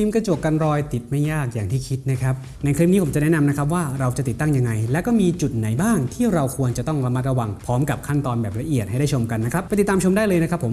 ฟิล์มกระจกกันรอยติดไม่ยากอย่างที่คิดนะครับ ในคลิปนี้ผมจะแนะนำนะครับว่าเราจะติดตั้งยังไง และก็มีจุดไหนบ้างที่เราควรจะต้องระมัดระวัง พร้อมกับขั้นตอนแบบละเอียดให้ได้ชมกันนะครับ ไปติดตามชมได้เลยนะครับผม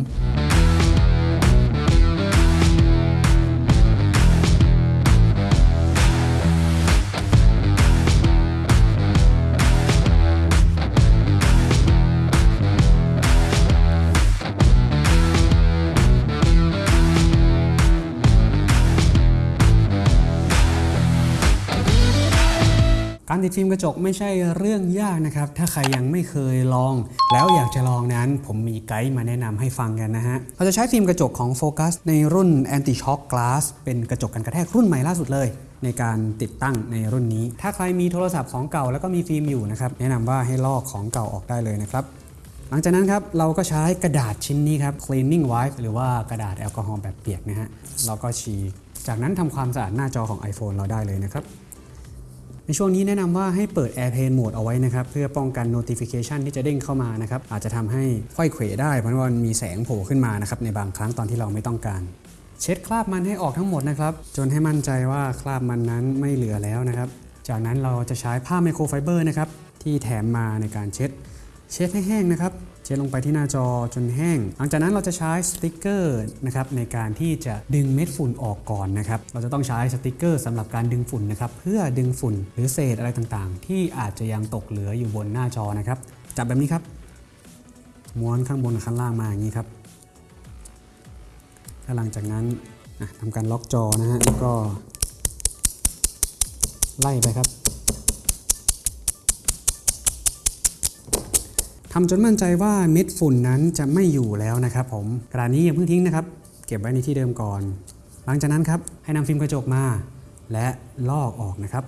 การติดฟิล์มกระจกไม่ใช่เรื่องยากนะครับ ถ้าใครยังไม่เคยลอง แล้วอยากจะลองนั้น ผมมีไกด์มาแนะนำให้ฟังกันนะฮะ เราจะใช้ฟิล์มกระจกของโฟกัสในรุ่น Anti Shock Glass เป็นกระจกกันกระแทกรุ่นใหม่ล่าสุดเลยในการติดตั้งในรุ่นนี้ ถ้าใครมีโทรศัพท์ของเก่าแล้วก็มีฟิล์มอยู่นะครับ แนะนำว่าให้ลอกของเก่าออกได้เลยนะครับ หลังจากนั้นครับเราก็ใช้กระดาษชิ้นนี้ครับ cleaning wipe หรือว่ากระดาษแอลกอฮอล์แบบเปียกนะฮะเราก็ฉีก จากนั้นทำความสะอาดหน้าจอของ iPhone เราได้เลยนะครับ ในช่วงนี้แนะนำว่าให้เปิด Airplane Mode เอาไว้นะครับเพื่อป้องกัน notification ที่จะเด้งเข้ามานะครับอาจจะทำให้ไขว้เขวได้เพราะว่ามันมีแสงโผล่ขึ้นมานะครับในบางครั้งตอนที่เราไม่ต้องการ เช็ดคราบมันให้ออกทั้งหมดนะครับจนให้มั่นใจว่าคราบมันนั้นไม่เหลือแล้วนะครับจากนั้นเราจะใช้ผ้าไมโครไฟเบอร์นะครับที่แถมมาในการเช็ด เช็ดให้แห้งนะครับ เช็ดลงไปที่หน้าจอจนแห้ง หลังจากนั้นเราจะใช้สติกเกอร์นะครับในการที่จะดึงเม็ดฝุ่นออกก่อนนะครับ เราจะต้องใช้สติกเกอร์สำหรับการดึงฝุ่นนะครับ เพื่อดึงฝุ่นหรือเศษอะไรต่างๆ ที่อาจจะยังตกเหลืออยู่บนหน้าจอนะครับ จับแบบนี้ครับ ม้วนข้างบนข้างล่างมาอย่างนี้ครับแล้วหลังจากนั้นทำการล็อกจอนะฮะแล้วก็ไล่ไปครับ ทำจนมั่นใจว่าเม็ดฝุ่นนั้นจะไม่อยู่แล้วนะครับผมกระดาษนี้อย่าเพิ่งทิ้งนะครับ เก็บไว้ในที่เดิมก่อน หลังจากนั้นครับให้นำฟิล์มกระจกมา และลอกออกนะครับ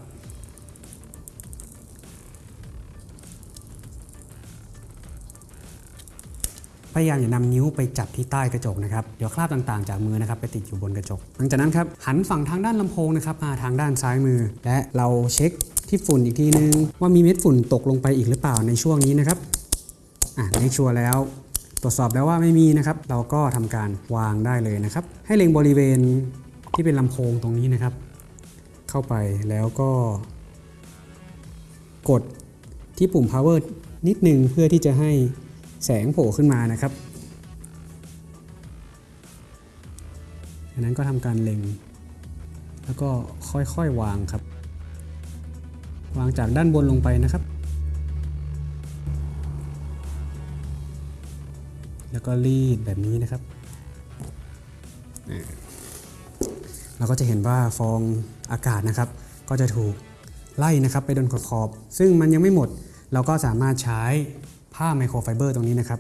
พยายามอย่านำนิ้วไปจับที่ใต้กระจกนะครับ เดี๋ยวคราบต่างๆจากมือนะครับไปติดอยู่บนกระจก หลังจากนั้นครับหันฝั่งทางด้านลำโพงนะครับมาทางด้านซ้ายมือ และเราเช็คที่ฝุ่นอีกทีนึง ว่ามีเม็ดฝุ่นตกลงไปอีกหรือเปล่าในช่วงนี้นะครับ เมคชัวร์แล้ว ตรวจสอบแล้วว่าไม่มีนะครับ เราก็ทำการวางได้เลยนะครับ ให้เล็งบริเวณที่เป็นลำโพงตรงนี้นะครับ เข้าไปแล้วก็ กดที่ปุ่ม power นิดนึงเพื่อที่จะให้แสงโผล่ขึ้นมานะครับจากนั้นก็ทำการเล็ง แล้วก็ค่อยๆวางครับ วางจากด้านบนลงไปนะครับ แล้วก็รีดแบบนี้นะครับ เราก็จะเห็นว่าฟองอากาศนะครับ ก็จะถูกไล่นะครับไปโดนขอบๆซึ่งมันยังไม่หมด เราก็สามารถใช้ผ้าไมโครไฟเบอร์ตรงนี้นะครับ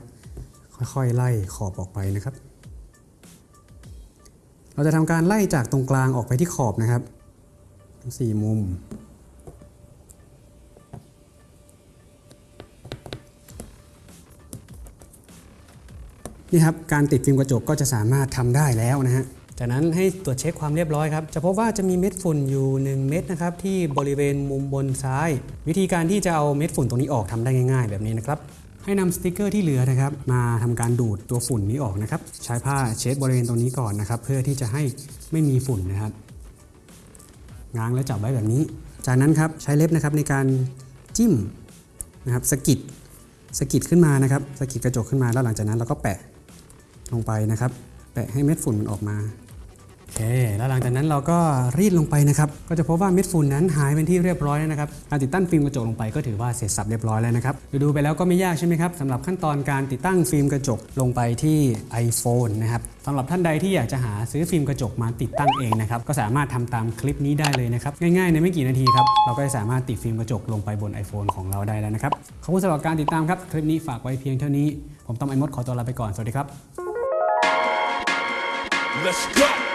ค่อยๆไล่ขอบออกไปนะครับ เราจะทำการไล่จากตรงกลางออกไปที่ขอบนะครับทั้งสี่มุม นี่ครับการติดฟิล์มกระจกก็จะสามารถทำได้แล้วนะฮะจากนั้นให้ตรวจเช็คความเรียบร้อยครับ จะพบว่าจะมีเม็ดฝุ่นอยู่ 1 เม็ดนะครับที่บริเวณมุมบนซ้าย วิธีการที่จะเอาเม็ดฝุ่นตรงนี้ออกทำได้ง่าย ๆ แบบนี้นะครับ ให้นำสติกเกอร์ที่เหลือนะครับ มาทำการดูดตัวฝุ่นนี้ออกนะครับ ใช้ผ้าเช็ดบริเวณตรงนี้ก่อนนะครับ เพื่อที่จะให้ไม่มีฝุ่นนะครับ ง้างแล้วจับไว้แบบนี้ จากนั้นครับใช้เล็บนะครับในการจิ้มนะครับสกิดสกิดขึ้นมานะครับสกิดกระจกขึ้นมาแล้วหลังจากนั้นเราก็แปะ ลงไปนะครับ แปะให้เม็ดฝุ่นมันออกมาโอเค แล้วหลังจากนั้นเราก็รีดลงไปนะครับ ก็จะพบว่าเม็ดฝุ่นนั้นหายเป็นที่เรียบร้อยแล้วนะครับ การติดตั้งฟิล์มกระจกลงไปก็ถือว่าเสร็จสับเรียบร้อยแล้วนะครับ ดูไปแล้วก็ไม่ยากใช่ไหมครับสำหรับขั้นตอนการติดตั้งฟิล์มกระจกลงไปที่ iPhone นะครับสำหรับท่านใดที่อยากจะหาซื้อฟิล์มกระจกมาติดตั้งเองนะครับ ก็สามารถทำตามคลิปนี้ได้เลยนะครับ ง่ายๆในไม่กี่นาทีครับ เราก็จะสามารถติดฟิล์มกระจกลงไปบน iPhone ของเราได้แล้วนะครับ ขอบคุณสำหรับการติดตามครับ คลิปนี้ฝากไว้เพียงเท่านี้ ผมต้อมไอมดขอตัวลาไปก่อน สวัสดีครับ Let's go.